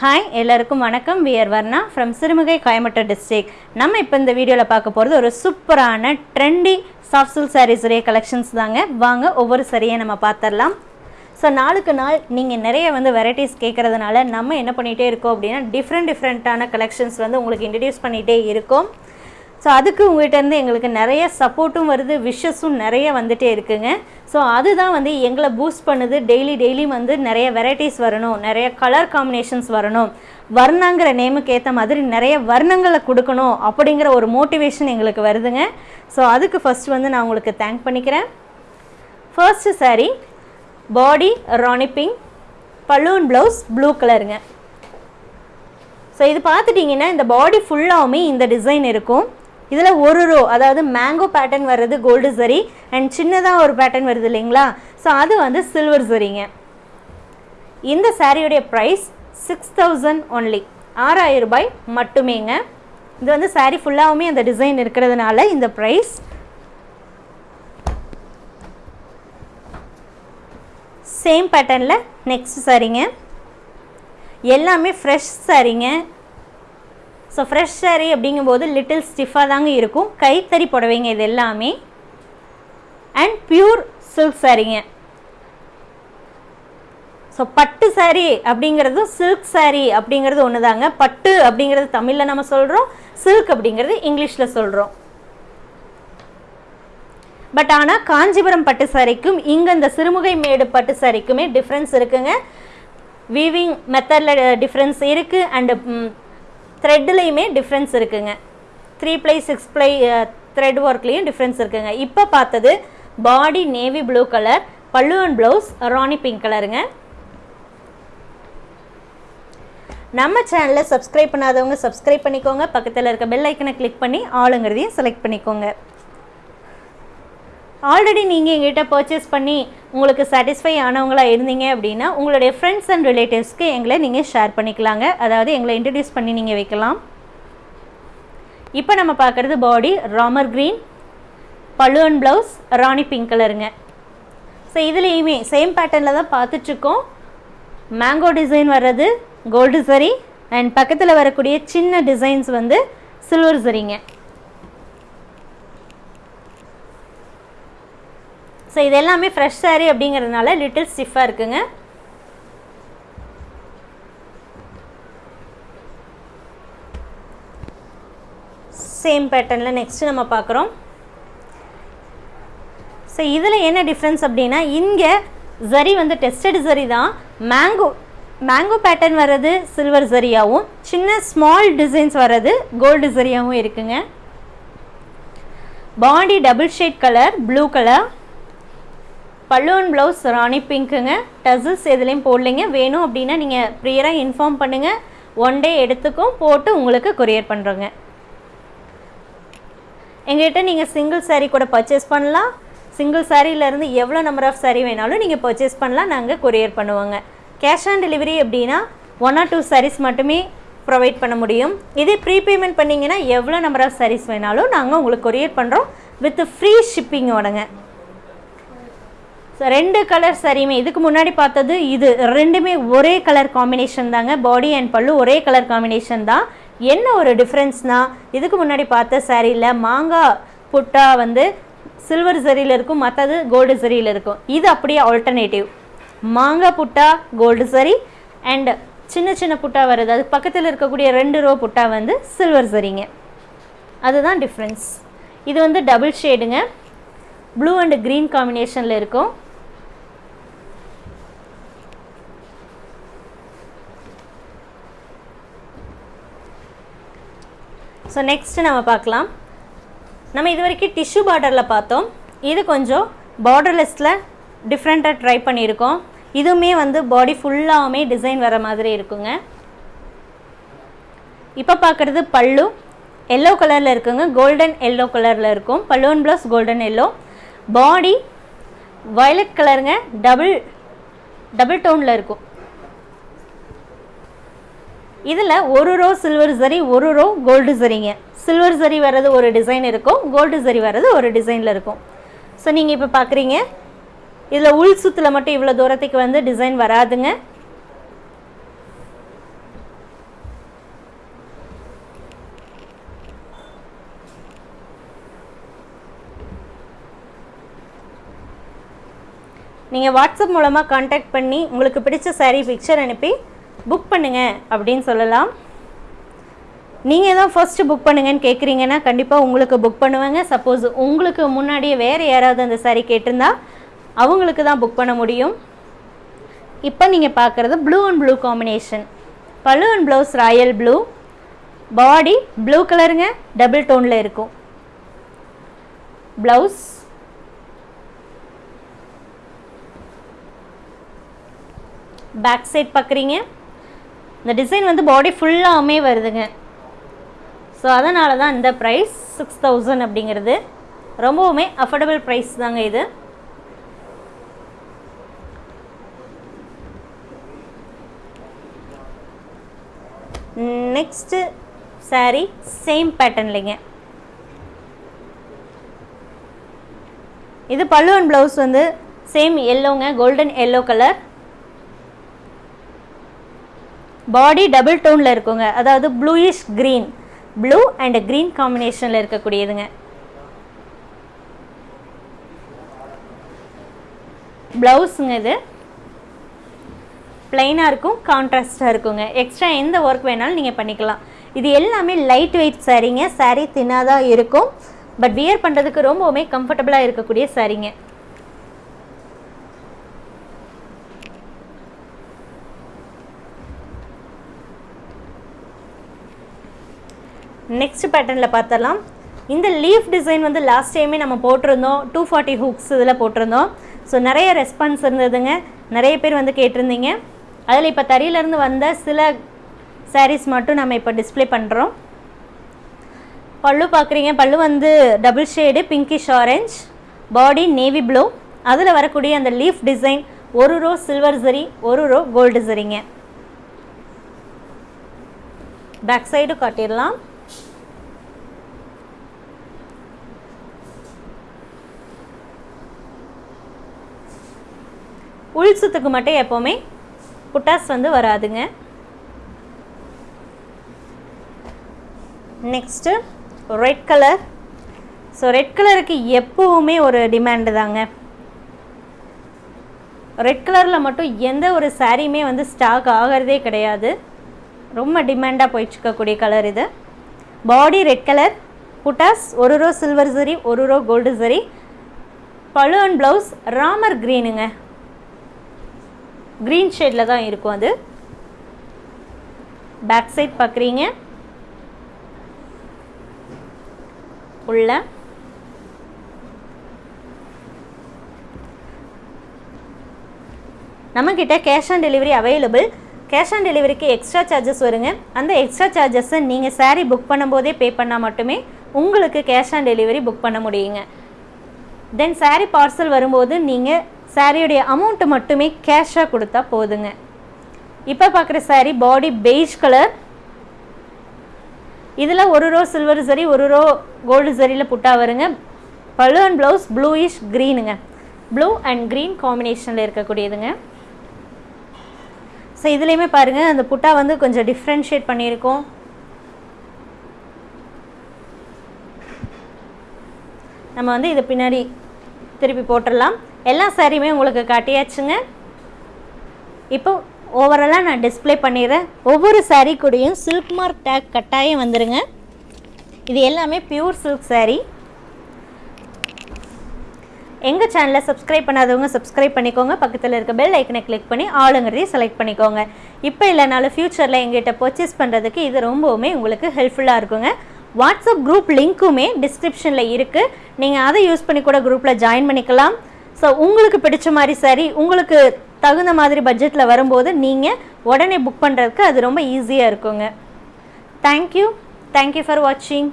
Hi எல்லாருக்கும் வணக்கம். We're Varna from Sirumugai Coimbatore district நம்ம இப்போ இந்த வீடியோவில் பார்க்க போகிறது ஒரு சூப்பரான ட்ரெண்டி சாஃப்ட் சில்க் சாரீஸ் உடைய கலெக்ஷன்ஸ் தாங்க. வாங்க ஒவ்வொரு சரியை நம்ம பார்த்துடலாம் ஸோ நாளுக்கு நாள் நீங்கள் நிறைய வந்து வெரைட்டிஸ் கேட்குறதுனால நம்ம என்ன பண்ணிகிட்டே இருக்கோம் அப்படின்னா டிஃப்ரெண்ட் டிஃப்ரெண்ட்டான கலெக்ஷன்ஸ் வந்து உங்களுக்கு இன்ட்ரடியூஸ் பண்ணிகிட்டே இருக்கோம். ஸோ அதுக்கு உங்கள்கிட்டருந்து எங்களுக்கு நிறைய சப்போர்ட்டும் வருது விஷஸும் நிறைய வந்துகிட்டே இருக்குங்க. ஸோ அதுதான் வந்து எங்களை பூஸ்ட் பண்ணுது. டெய்லி டெய்லி வந்து நிறைய வெரைட்டிஸ் வரணும் நிறைய கலர் காம்பினேஷன்ஸ் வரணும். வர்ணாங்கிற நேமுக்கு ஏற்ற மாதிரி நிறைய வர்ணங்களை கொடுக்கணும் அப்படிங்கிற ஒரு மோட்டிவேஷன் எங்களுக்கு வருதுங்க. ஸோ அதுக்கு ஃபஸ்ட் வந்து நான் உங்களுக்கு தேங்க் பண்ணிக்கிறேன். First sari body ரானிப்பிங் balloon blouse blue கலருங்க ஸோ இது பார்த்துட்டிங்கன்னா இந்த பாடி ஃபுல்லாகவுமே இந்த டிசைன் இருக்கும். இதில் ஒரு ரோ அதாவது மேங்கோ பேட்டர்ன் வர்றது கோல்டு சரி அண்ட் சின்னதாக ஒரு பேட்டர்ன் வருது இல்லைங்களா? ஸோ அது வந்து சில்வர் சரிங்க இந்த சாரியுடைய ப்ரைஸ் சிக்ஸ் தௌசண்ட் ஒன்லி ஆறாயிரம் ரூபாய் மட்டுமேங்க. இது வந்து saree ஃபுல்லாகவுமே அந்த டிசைன் இருக்கிறதுனால இந்த ப்ரைஸ் சேம் பேட்டர்னில் நெக்ஸ்ட் சாரீங்க எல்லாமே ஃப்ரெஷ் சாரீங்க ஸோ ஃப்ரெஷ் சாரீ அப்படிங்கும்போது லிட்டில் ஸ்டிஃபாக தாங்க இருக்கும். கைத்தறி புடவைங்க இது எல்லாமே. அண்ட் பியூர் சில்க் சாரீங்க ஸோ பட்டு saree அப்படிங்கிறதும் சில்க் saree அப்படிங்கிறது ஒன்று தாங்க பட்டு அப்படிங்கிறது தமிழில் நம்ம சொல்கிறோம் சில்க் அப்படிங்கிறது இங்கிலீஷில் சொல்கிறோம் பட் ஆனால் காஞ்சிபுரம் பட்டு சாரிக்கும் இங்கே இந்த சிறுமுகை மேடு பட்டு சாரிக்குமே டிஃப்ரென்ஸ் இருக்குங்க. வீவிங் மெத்தடில் டிஃப்ரென்ஸ் இருக்குது அண்டு த்ரெட்லேயுமே டிஃப்ரென்ஸ் இருக்குங்க. Three ply six ply thread ஒர்க்லேயும் difference இருக்குங்க. இப்போ பார்த்தது body navy blue colour pallu and blouse Rani pink கலருங்க நம்ம சேனலை சப்ஸ்கிரைப் பண்ணாதவங்க சப்ஸ்கிரைப் பண்ணிக்கோங்க. பக்கத்தில் இருக்க பெல் ஐக்கனை கிளிக் பண்ணி ஆளுங்கிறதையும் செலக்ட் பண்ணிக்கோங்க. ஆல்ரெடி நீங்கள் எங்கிட்ட பர்ச்சேஸ் பண்ணி உங்களுக்கு சாட்டிஸ்ஃபை ஆனவங்களா இருந்தீங்க அப்படின்னா உங்களுடைய ஃப்ரெண்ட்ஸ் அண்ட் ரிலேட்டிவ்ஸ்க்கு எங்களை நீங்கள் ஷேர் பண்ணிக்கலாங்க. அதாவது எங்களை இன்ட்ரடியூஸ் பண்ணி நீங்கள் வைக்கலாம். இப்போ நம்ம பார்க்குறது பாடி ராமர் க்ரீன் பழுவன் ப்ளவுஸ் ராணி பிங்க் கலருங்க ஸோ இதுலேயுமே சேம் பேட்டர்னில் தான் பார்த்துட்ருக்கோம். மேங்கோ டிசைன் வர்றது கோல்டு சரி அண்ட் பக்கத்தில் வரக்கூடிய சின்ன டிசைன்ஸ் வந்து சில்வர் சரிங்க ஸோ இது எல்லாமே ஃப்ரெஷ் சாரீ அப்படிங்கிறதுனால லிட்டில் ஸ்டிஃபாக இருக்குங்க. சேம் பேட்டர்னில் நெக்ஸ்ட்டு நம்ம பார்க்குறோம். ஸோ இதில் என்ன டிஃப்ரென்ஸ் அப்படின்னா இங்கே ஜரி வந்து டெஸ்டட் சரி தான். மேங்கோ மேங்கோ பேட்டர்ன் வர்றது சில்வர் ஜரியாகவும் சின்ன ஸ்மால் டிசைன்ஸ் வர்றது கோல்டு சரியாகவும் இருக்குங்க. Body double shade colour blue colour பல்லுவன் ப்ளவுஸ் ராணி பிங்க்குங்க. டசில்ஸ் எதுலேயும் போடலைங்க. வேணும் அப்படின்னா நீங்கள் ப்ரியராக இன்ஃபார்ம் பண்ணுங்கள் ஒன் டே எடுத்துக்கும் போட்டு உங்களுக்கு கொரியர் பண்ணுறோங்க எங்கள்கிட்ட நீங்கள் சிங்கிள் சாரீ கூட பர்ச்சேஸ் பண்ணலாம். சிங்கிள் சாரீலேருந்து எவ்வளோ நம்பர் ஆஃப் சாரீ வேணாலும் நீங்கள் பர்ச்சேஸ் பண்ணலாம். நாங்கள் கொரியர் பண்ணுவோங்க. கேஷ் ஆன் டெலிவரி அப்படின்னா ஒன் ஆர் டூ சாரீஸ் மட்டுமே ப்ரொவைட் பண்ண முடியும். இதே ப்ரீபேமெண்ட் பண்ணிங்கன்னா எவ்வளோ நம்பர் ஆஃப் சாரீஸ் வேணாலும் நாங்கள் உங்களுக்கு கொரியர் பண்ணுறோம் வித் ஃப்ரீ ஷிப்பிங்கோடங்க ரெண்டு கலர் சரியுமே இதுக்கு முன்னாடி பார்த்தது இது. ரெண்டுமே ஒரே கலர் காம்பினேஷன் தாங்க. பாடி அண்ட் பல்லு ஒரே கலர் காம்பினேஷன் தான். என்ன ஒரு டிஃப்ரென்ஸ்னால் இதுக்கு முன்னாடி பார்த்த சாரியில் மாங்காய் புட்டா வந்து சில்வர் சரியில் இருக்கும் மற்றது கோல்டு சரியில் இருக்கும். இது அப்படியே ஆல்டர்னேட்டிவ் மாங்காய் புட்டா கோல்டு சரி அண்ட் சின்ன சின்ன புட்டா வருது. அது பக்கத்தில் இருக்கக்கூடிய ரெண்டு ரோ புட்டா வந்து சில்வர் சரிங்க அதுதான் டிஃப்ரென்ஸ் இது வந்து டபுள் ஷேடுங்க ப்ளூ அண்ட் க்ரீன் காம்பினேஷனில் இருக்கும். ஸோ நெக்ஸ்ட்டு நம்ம பார்க்கலாம். நம்ம இது வரைக்கும் டிஷ்யூ பார்டரில் பார்த்தோம். இது கொஞ்சம் பார்டர்லெஸ்ஸில் டிஃப்ரெண்ட்டாக ட்ரை பண்ணியிருக்கோம். இதுவுமே வந்து பாடி ஃபுல்லாகவுமே டிசைன் வர மாதிரி இருக்குங்க. இப்போ பார்க்குறது பல்லு. எல்லோ கலரில் இருக்குங்க. கோல்டன் எல்லோ கலரில் இருக்கும். பல்லுவன் plus golden yellow body violet கலருங்க டபுள் டபுள் டோனில் இருக்கும். இதில் ஒரு ரோ சில்வர் சரி ஒரு ரோ கோல்டு சரிங்க. சில்வர் சரி வர்றது ஒரு டிசைன் இருக்கும் கோல்டு சரி வர்றது ஒரு டிசைனில் இருக்கும். ஸோ நீங்கள் இப்போ பார்க்குறீங்க இதில் உள் சுத்தில் மட்டும் இவ்வளோ தூரத்துக்கு வந்து டிசைன் வராதுங்க. நீங்கள் வாட்ஸ்அப் மூலமாக காண்டாக்ட் பண்ணி உங்களுக்கு பிடிச்ச சாரீ பிக்சர் அனுப்பி புக் பண்ணுங்கள் அப்படின்னு சொல்லலாம். நீங்கள் தான் ஃபஸ்ட்டு புக் பண்ணுங்கன்னு கேட்குறீங்கன்னா கண்டிப்பாக உங்களுக்கு புக் பண்ணுவாங்க. சப்போஸ் உங்களுக்கு முன்னாடியே வேறு யாராவது அந்த saree கேட்டிருந்தா அவங்களுக்கு தான் புக் பண்ண முடியும். இப்போ நீங்கள் பார்க்குறது ப்ளூ அண்ட் ப்ளூ காம்பினேஷன் பழு and blouse royal blue body blue கலருங்க டபுள் டோனில் இருக்கும். ப்ளவுஸ் பேக் சைட் பார்க்குறீங்க இந்த டிசைன் வந்து பாடி ஃபுல்லாகவுமே வருதுங்க. ஸோ அதனால தான் இந்த ப்ரைஸ் சிக்ஸ் தௌசண்ட் அப்படிங்கிறது ரொம்பவுமே அஃபோர்டபுள் ப்ரைஸ் தாங்க இது. நெக்ஸ்ட்டு saree சேம் பேட்டர்ன்லைங்க இது பல்லு அண்ட் ப்ளவுஸ் வந்து same எல்லோங்க golden yellow colour body double டோனில் இருக்குங்க. அதாவது bluish green blue and green காம்பினேஷனில் இருக்கக்கூடியதுங்க. ப்ளவுஸுங்க இது. ப்ளைனாக இருக்கும் கான்ட்ராஸ்டாக இருக்குங்க. எக்ஸ்ட்ரா எந்த ஒர்க் வேணாலும் நீங்கள் பண்ணிக்கலாம். இது எல்லாமே லைட் வெயிட் சாரீங்க சாரீ தின்னாக தான் இருக்கும். பட் வியர் பண்ணுறதுக்கு ரொம்பவுமே கம்ஃபர்டபுளாக இருக்கக்கூடிய சாரீங்க நெக்ஸ்ட் பேட்டர்னில் பார்த்தலாம் இந்த லீஃப் டிசைன் வந்து லாஸ்ட் டைமே நம்ம போட்டிருந்தோம். டூ ஃபார்ட்டி ஹூக்ஸ் இதில் போட்டிருந்தோம். ஸோ நிறைய ரெஸ்பான்ஸ் இருந்ததுங்க. நிறைய பேர் வந்து கேட்டிருந்தீங்க. அதில் இப்போ தறியிலேருந்து வந்த சில சாரீஸ் மட்டும் நம்ம இப்போ டிஸ்ப்ளே பண்ணுறோம் பல்லு பார்க்குறீங்க. பல்லு வந்து double shade pinkish orange body navy blue அதில் வரக்கூடிய அந்த லீஃப் டிசைன் ஒரு ரோ சில்வர் சரி ஒரு ரோ கோல்டு சரிங்க பேக் சைடு காட்டிடலாம். உள் சுத்துக்கு மட்டும் எப்போவுமே புட்டாஸ் வந்து வராதுங்க. Next red colour so red கலருக்கு எப்போவுமே ஒரு டிமாண்டு தாங்க. ரெட் கலரில் மட்டும் எந்த ஒரு சாரியுமே வந்து ஸ்டாக் ஆகிறதே கிடையாது. ரொம்ப டிமாண்டாக போயிட்டுருக்கக்கூடிய கலர் இது. பாடி ரெட் கலர் புட்டாஸ் ஒரு ரோ சில்வர் சரி ஒரு ரோ கோல்டு சரி பழு அண்ட் ப்ளவுஸ் ராமர் க்ரீனுங்க க்ரீன் ஷேடில் தான் இருக்கும் அது. பேக் சைட் பார்க்குறீங்க உள்ள. நம்மக்கிட்ட cash on delivery available cash on டெலிவரிக்கு எக்ஸ்ட்ரா சார்ஜஸ் வருங்க. அந்த எக்ஸ்ட்ரா சார்ஜஸை நீங்கள் சாரீ புக் பண்ணும்போதே பே பண்ணால் மட்டுமே உங்களுக்கு கேஷ் ஆன் டெலிவரி புக் பண்ண முடியுங்க. தென் சாரீ பார்சல் வரும்போது நீங்கள் சாரியுடைய அமௌண்ட்டு மட்டுமே கேஷாக கொடுத்தா போதுங்க. இப்போ பார்க்குற saree பாடி பெய்ஜ் கலர் இதில் ஒரு ரோ சில்வர் சரி ஒரு ரோ கோல்டு சரியில் புட்டா வருங்க. பழு அண்ட் ப்ளவுஸ் ப்ளூயிஷ் க்ரீனுங்க ப்ளூ அண்ட் க்ரீன் காம்பினேஷனில் இருக்கக்கூடியதுங்க. ஸோ இதுலேயுமே பாருங்கள் அந்த புட்டா வந்து கொஞ்சம் டிஃப்ரென்ஷியேட் பண்ணியிருக்கோம். நம்ம வந்து இதை பின்னாடி திருப்பி போட்டுடலாம். எல்லா சாரியுமே உங்களுக்கு காட்டியாச்சுங்க. இப்போ ஓவராலாக நான் டிஸ்ப்ளே பண்ணிடுறேன். ஒவ்வொரு சாரீ கூடயும் சில்க் மார்க் டேக் கட்டாயம் வந்துடுங்க இது எல்லாமே பியூர் சில்க் சாரீ எங்கள் சேனலை சப்ஸ்கிரைப் பண்ணாதவங்க சப்ஸ்கிரைப் பண்ணிக்கோங்க. பக்கத்தில் இருக்க பெல் ஐக்கனை கிளிக் பண்ணி ஆளுங்கிறதையும் செலக்ட் பண்ணிக்கோங்க. இப்போ இல்லைனாலும் ஃப்யூச்சரில் எங்கிட்ட பர்ச்சேஸ் பண்ணுறதுக்கு இது ரொம்பவுமே உங்களுக்கு ஹெல்ப்ஃபுல்லாக இருக்குங்க. வாட்ஸ்அப் குரூப் லிங்க்குமே டிஸ்கிரிப்ஷனில் இருக்குது நீங்கள் அதை யூஸ் பண்ணி கூட குரூப்பில் ஜாயின் பண்ணிக்கலாம். ஸோ உங்களுக்கு பிடிச்ச மாதிரி சரி உங்களுக்கு தகுந்த மாதிரி பட்ஜெட்டில் வரும்போது நீங்கள் உடனே புக் பண்ணுறதுக்கு அது ரொம்ப ஈஸியாக இருக்குங்க. தேங்க்யூ தேங்க்யூ ஃபார் வாட்சிங்